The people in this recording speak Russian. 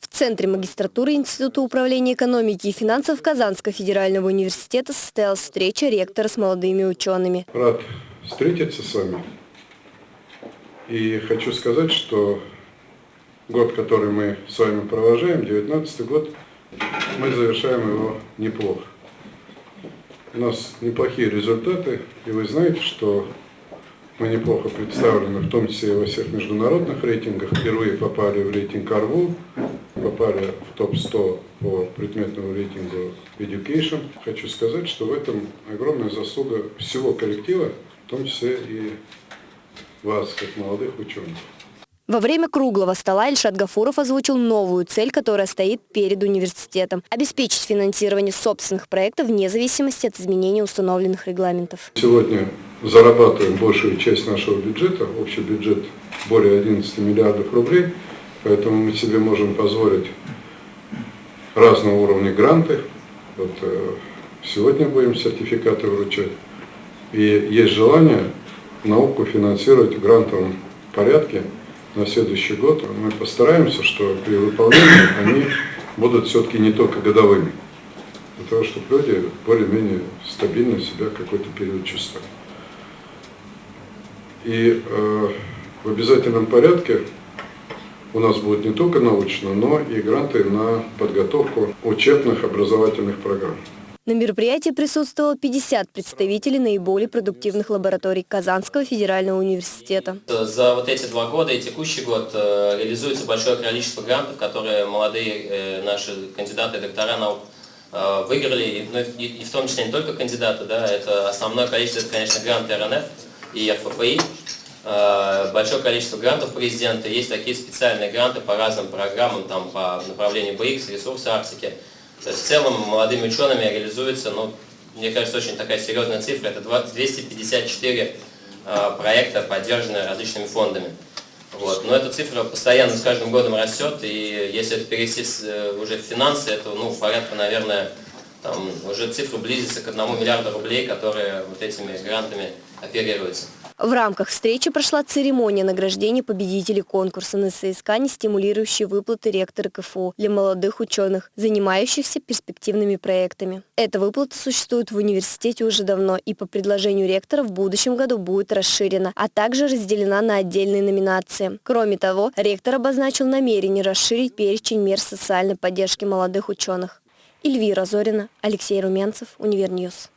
В Центре магистратуры Института управления экономики и финансов Казанского федерального университета состоялась встреча ректора с молодыми учеными. Рад встретиться с вами. И хочу сказать, что год, который мы с вами провожаем, 19 год, мы завершаем его неплохо. У нас неплохие результаты, и вы знаете, что мы неплохо представлены, в том числе и во всех международных рейтингах. Впервые попали в рейтинг АРВУ, попали в топ-100 по предметному рейтингу Education. Хочу сказать, что в этом огромная заслуга всего коллектива, в том числе и вас, как молодых ученых. Во время круглого стола Ильшат Гафуров озвучил новую цель, которая стоит перед университетом – обеспечить финансирование собственных проектов вне зависимости от изменения установленных регламентов. Сегодня зарабатываем большую часть нашего бюджета, общий бюджет более 11 миллиардов рублей, поэтому мы себе можем позволить разного уровня гранты. Вот, э, сегодня будем сертификаты вручать. И есть желание науку финансировать в грантовом порядке на следующий год. Мы постараемся, что при выполнении они будут все-таки не только годовыми, для того, чтобы люди более-менее стабильно себя какой-то период чувствовали. И э, в обязательном порядке у нас будет не только научно, но и гранты на подготовку учебных образовательных программ. На мероприятии присутствовало 50 представителей наиболее продуктивных лабораторий Казанского федерального университета. За вот эти два года и текущий год э, реализуется большое количество грантов, которые молодые э, наши кандидаты и доктора наук э, выиграли, ну, и в том числе не только кандидаты, да, это основное количество, это, конечно, гранты РНФ и ФПИ, большое количество грантов президента, есть такие специальные гранты по разным программам, там, по направлению BX, ресурсы Арктики, то есть в целом молодыми учеными реализуется, ну, мне кажется, очень такая серьезная цифра, это 254 э, проекта, поддержанные различными фондами. Вот. Но эта цифра постоянно с каждым годом растет, и если это перевести э, уже в финансы, это ну, порядка, наверное, там, уже цифра близится к одному миллиарду рублей, которые вот этими грантами оперируются. В рамках встречи прошла церемония награждения победителей конкурса на соискание, стимулирующие выплаты ректора КФУ для молодых ученых, занимающихся перспективными проектами. Эта выплата существует в университете уже давно и по предложению ректора в будущем году будет расширена, а также разделена на отдельные номинации. Кроме того, ректор обозначил намерение расширить перечень мер социальной поддержки молодых ученых. Эльвира Зорина, Алексей Румянцев, Univer News.